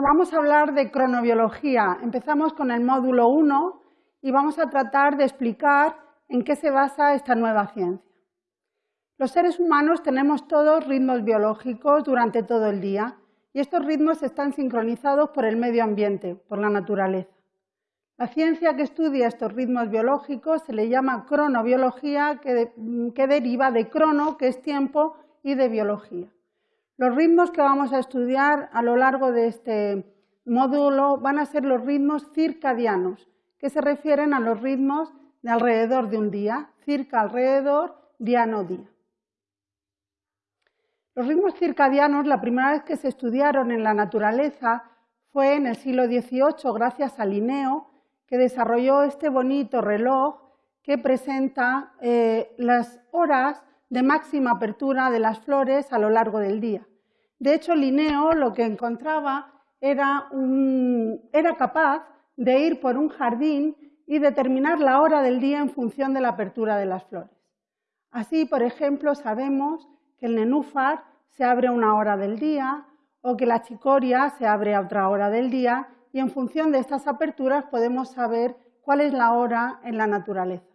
vamos a hablar de cronobiología. Empezamos con el módulo 1 y vamos a tratar de explicar en qué se basa esta nueva ciencia. Los seres humanos tenemos todos ritmos biológicos durante todo el día y estos ritmos están sincronizados por el medio ambiente, por la naturaleza. La ciencia que estudia estos ritmos biológicos se le llama cronobiología, que, que deriva de crono, que es tiempo, y de biología. Los ritmos que vamos a estudiar a lo largo de este módulo van a ser los ritmos circadianos, que se refieren a los ritmos de alrededor de un día, circa alrededor, diano día. Los ritmos circadianos, la primera vez que se estudiaron en la naturaleza fue en el siglo XVIII, gracias a Linneo, que desarrolló este bonito reloj que presenta eh, las horas de máxima apertura de las flores a lo largo del día. De hecho, Linneo lo que encontraba era, era capaz de ir por un jardín y determinar la hora del día en función de la apertura de las flores. Así, por ejemplo, sabemos que el nenúfar se abre a una hora del día o que la chicoria se abre a otra hora del día y en función de estas aperturas podemos saber cuál es la hora en la naturaleza.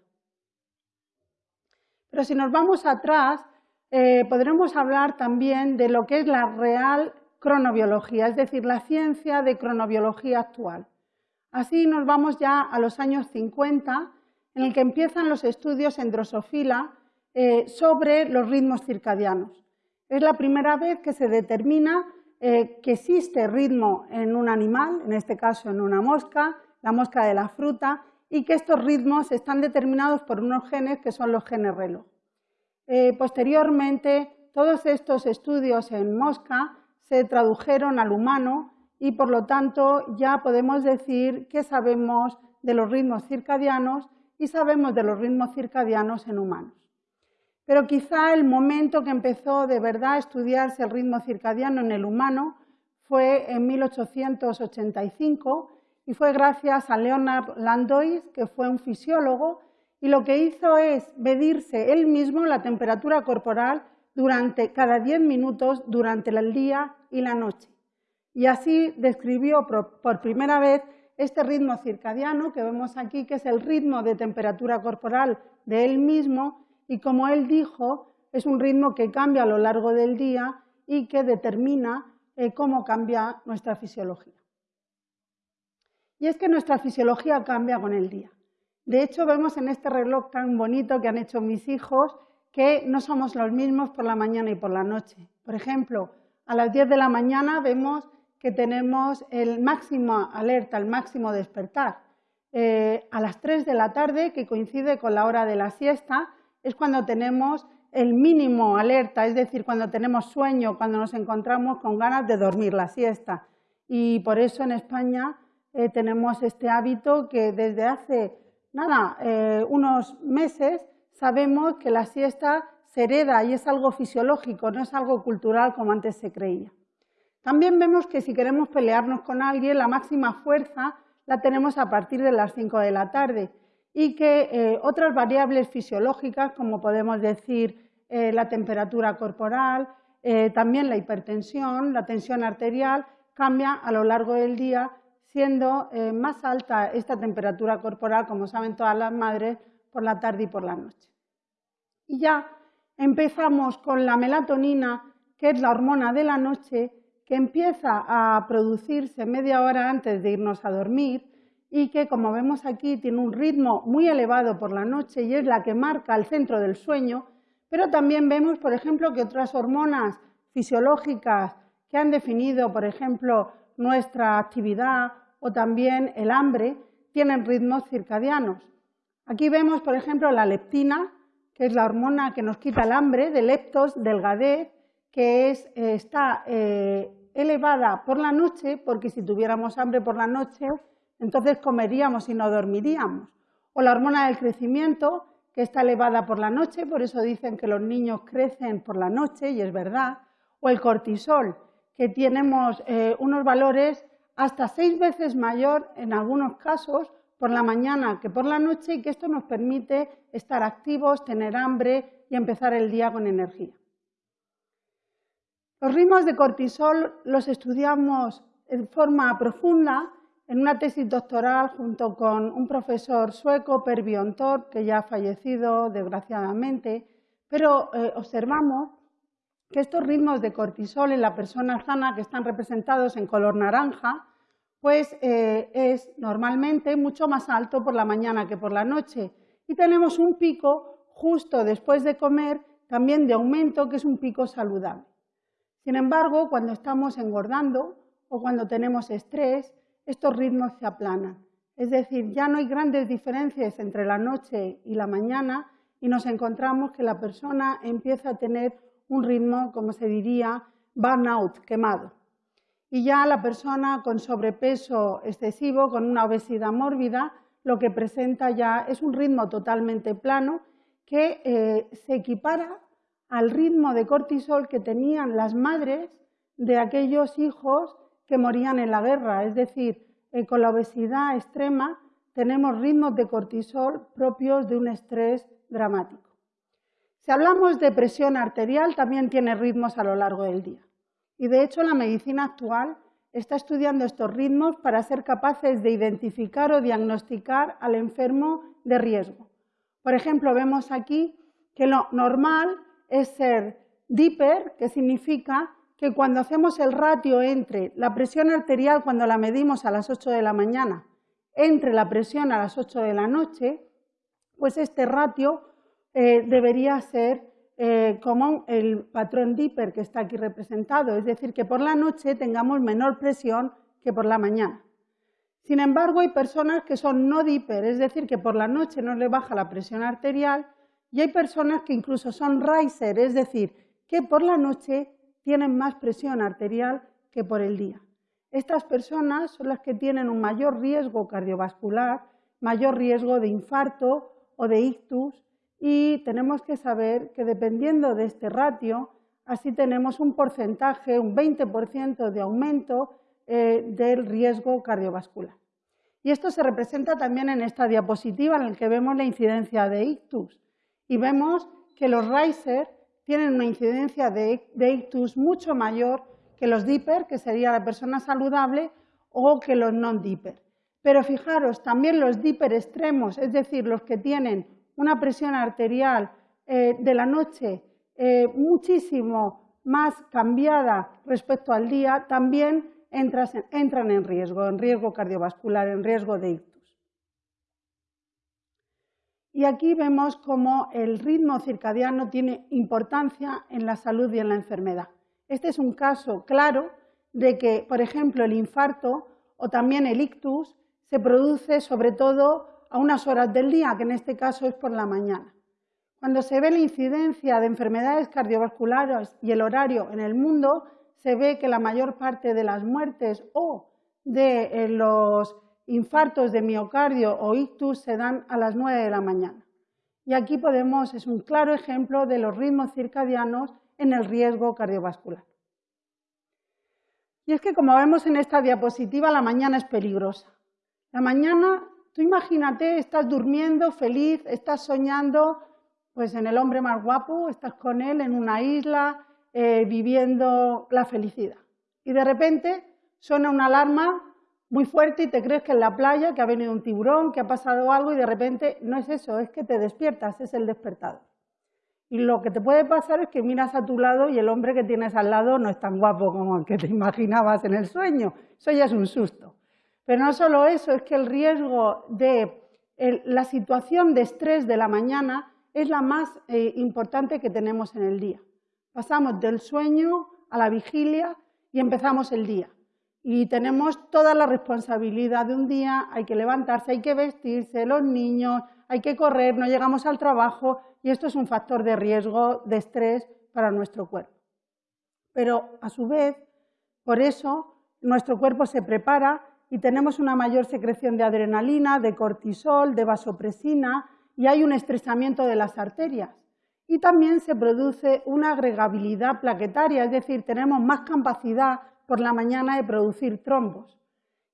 Pero si nos vamos atrás, eh, podremos hablar también de lo que es la real cronobiología, es decir, la ciencia de cronobiología actual. Así nos vamos ya a los años 50, en el que empiezan los estudios en drosofila eh, sobre los ritmos circadianos. Es la primera vez que se determina eh, que existe ritmo en un animal, en este caso en una mosca, la mosca de la fruta, y que estos ritmos están determinados por unos genes que son los genes reloj. Eh, posteriormente, todos estos estudios en mosca se tradujeron al humano y, por lo tanto, ya podemos decir que sabemos de los ritmos circadianos y sabemos de los ritmos circadianos en humanos. Pero quizá el momento que empezó de verdad a estudiarse el ritmo circadiano en el humano fue en 1885 y fue gracias a Leonard Landois, que fue un fisiólogo, y lo que hizo es medirse él mismo la temperatura corporal durante cada 10 minutos durante el día y la noche. Y así describió por primera vez este ritmo circadiano que vemos aquí, que es el ritmo de temperatura corporal de él mismo, y como él dijo, es un ritmo que cambia a lo largo del día y que determina eh, cómo cambia nuestra fisiología. Y es que nuestra fisiología cambia con el día. De hecho, vemos en este reloj tan bonito que han hecho mis hijos que no somos los mismos por la mañana y por la noche. Por ejemplo, a las 10 de la mañana vemos que tenemos el máximo alerta, el máximo despertar. Eh, a las 3 de la tarde, que coincide con la hora de la siesta, es cuando tenemos el mínimo alerta, es decir, cuando tenemos sueño, cuando nos encontramos con ganas de dormir la siesta. Y por eso en España eh, tenemos este hábito que desde hace nada, eh, unos meses sabemos que la siesta se hereda y es algo fisiológico, no es algo cultural como antes se creía. También vemos que si queremos pelearnos con alguien, la máxima fuerza la tenemos a partir de las 5 de la tarde y que eh, otras variables fisiológicas, como podemos decir la temperatura corporal, también la hipertensión, la tensión arterial, cambia a lo largo del día siendo eh, más alta esta temperatura corporal, como saben todas las madres, por la tarde y por la noche. Y ya empezamos con la melatonina, que es la hormona de la noche, que empieza a producirse media hora antes de irnos a dormir y que, como vemos aquí, tiene un ritmo muy elevado por la noche y es la que marca el centro del sueño, pero también vemos, por ejemplo, que otras hormonas fisiológicas que han definido, por ejemplo, nuestra actividad o también el hambre tienen ritmos circadianos. Aquí vemos, por ejemplo, la leptina, que es la hormona que nos quita el hambre, de leptos, delgadez, que es, eh, está eh, elevada por la noche, porque si tuviéramos hambre por la noche, entonces comeríamos y no dormiríamos. O la hormona del crecimiento, que está elevada por la noche, por eso dicen que los niños crecen por la noche, y es verdad. O el cortisol, que tenemos eh, unos valores hasta seis veces mayor en algunos casos por la mañana que por la noche y que esto nos permite estar activos, tener hambre y empezar el día con energía. Los ritmos de cortisol los estudiamos de forma profunda en una tesis doctoral junto con un profesor sueco, Per Biontor, que ya ha fallecido desgraciadamente, pero eh, observamos que estos ritmos de cortisol en la persona sana que están representados en color naranja, pues eh, es normalmente mucho más alto por la mañana que por la noche. Y tenemos un pico justo después de comer también de aumento, que es un pico saludable. Sin embargo, cuando estamos engordando o cuando tenemos estrés, estos ritmos se aplanan. Es decir, ya no hay grandes diferencias entre la noche y la mañana y nos encontramos que la persona empieza a tener un ritmo, como se diría, burnout, quemado. Y ya la persona con sobrepeso excesivo, con una obesidad mórbida, lo que presenta ya es un ritmo totalmente plano que eh, se equipara al ritmo de cortisol que tenían las madres de aquellos hijos que morían en la guerra. Es decir, eh, con la obesidad extrema tenemos ritmos de cortisol propios de un estrés dramático. Si hablamos de presión arterial, también tiene ritmos a lo largo del día. Y de hecho la medicina actual está estudiando estos ritmos para ser capaces de identificar o diagnosticar al enfermo de riesgo. Por ejemplo, vemos aquí que lo normal es ser diper, que significa que cuando hacemos el ratio entre la presión arterial cuando la medimos a las 8 de la mañana, entre la presión a las 8 de la noche, pues este ratio eh, debería ser eh, como el patrón Dipper que está aquí representado, es decir, que por la noche tengamos menor presión que por la mañana. Sin embargo, hay personas que son no Dipper, es decir, que por la noche no le baja la presión arterial, y hay personas que incluso son riser, es decir, que por la noche tienen más presión arterial que por el día. Estas personas son las que tienen un mayor riesgo cardiovascular, mayor riesgo de infarto o de ictus y tenemos que saber que dependiendo de este ratio, así tenemos un porcentaje, un 20% de aumento eh, del riesgo cardiovascular. Y esto se representa también en esta diapositiva en la que vemos la incidencia de ictus y vemos que los riser tienen una incidencia de, ictus mucho mayor que los DIPER, que sería la persona saludable, o que los non-DIPER. Pero fijaros, también los DIPER extremos, es decir, los que tienen una presión arterial eh, de la noche eh, muchísimo más cambiada respecto al día, también entran en riesgo, en riesgo cardiovascular, en riesgo de ictus. Y aquí vemos cómo el ritmo circadiano tiene importancia en la salud y en la enfermedad. Este es un caso claro de que, por ejemplo, el infarto o también el ictus se produce sobre todo a unas horas del día, que en este caso es por la mañana. Cuando se ve la incidencia de enfermedades cardiovasculares y el horario en el mundo, se ve que la mayor parte de las muertes o de eh, los infartos de miocardio o ictus se dan a las 9 de la mañana. Y aquí podemos, es un claro ejemplo de los ritmos circadianos en el riesgo cardiovascular. Y es que, como vemos en esta diapositiva, la mañana es peligrosa. La mañana, tú imagínate, estás durmiendo feliz, estás soñando pues en el hombre más guapo, estás con él en una isla, eh, viviendo la felicidad. Y de repente suena una alarma muy fuerte y te crees que en la playa, que ha venido un tiburón, que ha pasado algo y de repente no es eso, es que te despiertas, es el despertador. Y lo que te puede pasar es que miras a tu lado y el hombre que tienes al lado no es tan guapo como el que te imaginabas en el sueño. Eso ya es un susto. Pero no solo eso, es que el riesgo de la situación de estrés de la mañana es la más eh, importante que tenemos en el día. Pasamos del sueño a la vigilia y empezamos el día y tenemos toda la responsabilidad de un día, hay que levantarse, hay que vestirse, los niños, hay que correr, no llegamos al trabajo y esto es un factor de riesgo, de estrés para nuestro cuerpo. Pero a su vez, por eso, nuestro cuerpo se prepara y tenemos una mayor secreción de adrenalina, de cortisol, de vasopresina y hay un estresamiento de las arterias. Y también se produce una agregabilidad plaquetaria, es decir, tenemos más capacidad por la mañana de producir trombos.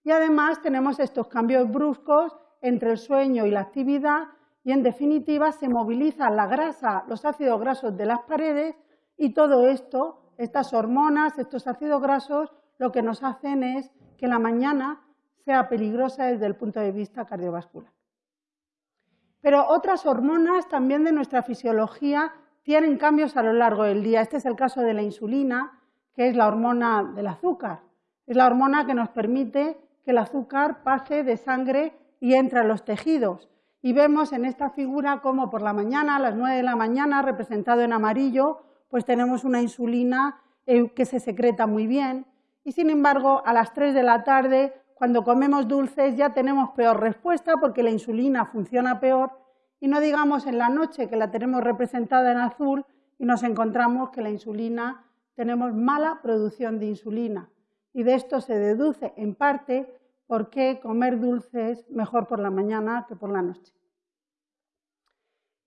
Y además tenemos estos cambios bruscos entre el sueño y la actividad y en definitiva se moviliza la grasa, los ácidos grasos de las paredes y todo esto, estas hormonas, estos ácidos grasos, lo que nos hacen es que la mañana sea peligrosa desde el punto de vista cardiovascular. Pero otras hormonas también de nuestra fisiología tienen cambios a lo largo del día. Este es el caso de la insulina, que es la hormona del azúcar. Es la hormona que nos permite que el azúcar pase de sangre y entre a los tejidos. Y vemos en esta figura cómo por la mañana, a las 9 de la mañana, representado en amarillo, pues tenemos una insulina eh, que se secreta muy bien. Y sin embargo, a las 3 de la tarde, cuando comemos dulces, ya tenemos peor respuesta porque la insulina funciona peor. Y no digamos en la noche que la tenemos representada en azul y nos encontramos que la insulina, tenemos mala producción de insulina. Y de esto se deduce en parte por qué comer dulces mejor por la mañana que por la noche.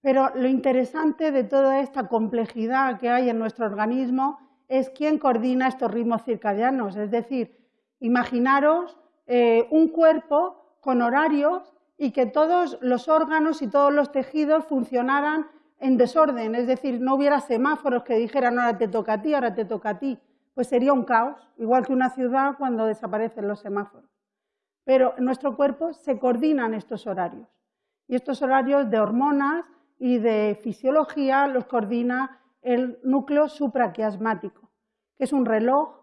Pero lo interesante de toda esta complejidad que hay en nuestro organismo es quién coordina estos ritmos circadianos. Es decir, imaginaros eh, un cuerpo con horarios y que todos los órganos y todos los tejidos funcionaran en desorden, es decir, no hubiera semáforos que dijeran ahora te toca a ti, ahora te toca a ti, pues sería un caos, igual que una ciudad cuando desaparecen los semáforos. Pero en nuestro cuerpo se coordinan estos horarios. Y estos horarios de hormonas y de fisiología los coordina el núcleo supraquiasmático, que es un reloj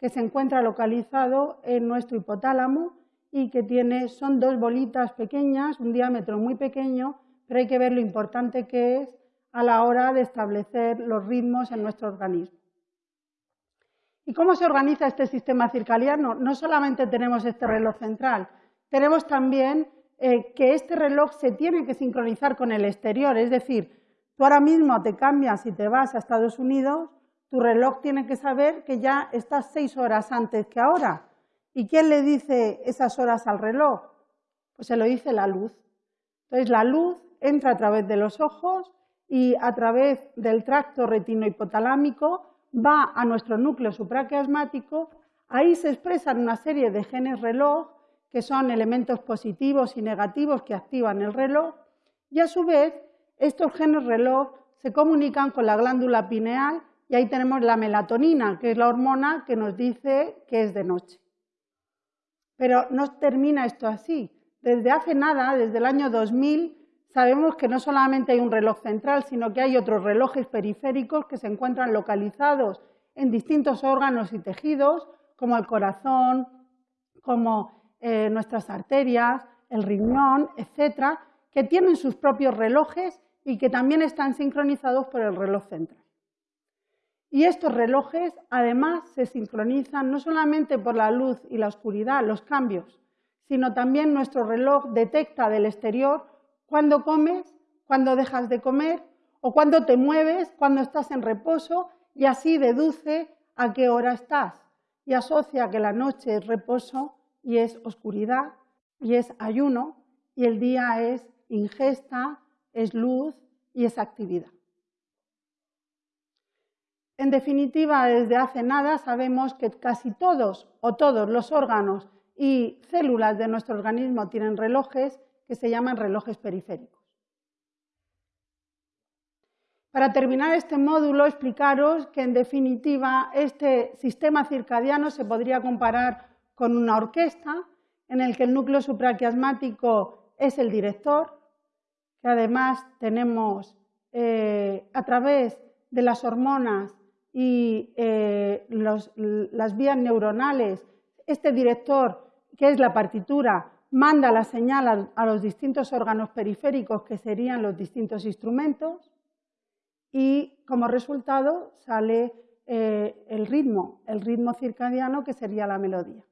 que se encuentra localizado en nuestro hipotálamo y que tiene, son dos bolitas pequeñas, un diámetro muy pequeño, pero hay que ver lo importante que es a la hora de establecer los ritmos en nuestro organismo. ¿Y cómo se organiza este sistema circadiano? No solamente tenemos este reloj central, tenemos también eh, que este reloj se tiene que sincronizar con el exterior, es decir, tú ahora mismo te cambias y te vas a Estados Unidos, tu reloj tiene que saber que ya estás seis horas antes que ahora. ¿Y quién le dice esas horas al reloj? Pues se lo dice la luz. Entonces la luz entra a través de los ojos y a través del tracto retinohipotalámico va a nuestro núcleo supraquiasmático, ahí se expresan una serie de genes reloj que son elementos positivos y negativos que activan el reloj, y a su vez estos genes reloj se comunican con la glándula pineal y ahí tenemos la melatonina, que es la hormona que nos dice que es de noche. Pero no termina esto así. Desde hace nada, desde el año 2000, sabemos que no solamente hay un reloj central, sino que hay otros relojes periféricos que se encuentran localizados en distintos órganos y tejidos, como el corazón, como eh, nuestras arterias, el riñón, etcétera, que tienen sus propios relojes y que también están sincronizados por el reloj central. Y estos relojes además se sincronizan no solamente por la luz y la oscuridad, los cambios, sino también nuestro reloj detecta del exterior cuando comes, cuando dejas de comer o cuando te mueves, cuando estás en reposo y así deduce a qué hora estás y asocia que la noche es reposo y es oscuridad y es ayuno y el día es ingesta, es luz y es actividad. En definitiva, desde hace nada sabemos que casi todos o todos los órganos y células de nuestro organismo tienen relojes que se llaman relojes periféricos. Para terminar este módulo, explicaros que en definitiva este sistema circadiano se podría comparar con una orquesta en el que el núcleo supraquiasmático es el director, que además tenemos eh, a través de las hormonas y eh, las vías neuronales, este director, que es la partitura, manda la señal a, los distintos órganos periféricos, que serían los distintos instrumentos, y como resultado sale eh, el ritmo, el ritmo circadiano, que sería la melodía.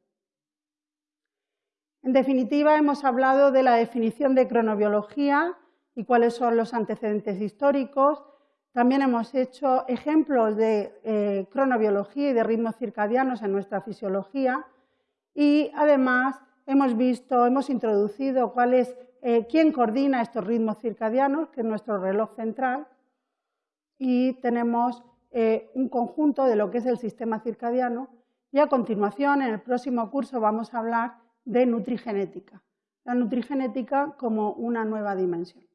En definitiva, hemos hablado de la definición de cronobiología y cuáles son los antecedentes históricos. También hemos hecho ejemplos de eh, cronobiología y de ritmos circadianos en nuestra fisiología y además hemos visto, hemos introducido cuál es, eh, quién coordina estos ritmos circadianos, que es nuestro reloj central, y tenemos eh, un conjunto de lo que es el sistema circadiano. Y a continuación, en el próximo curso, vamos a hablar de nutrigenética, la nutrigenética como una nueva dimensión.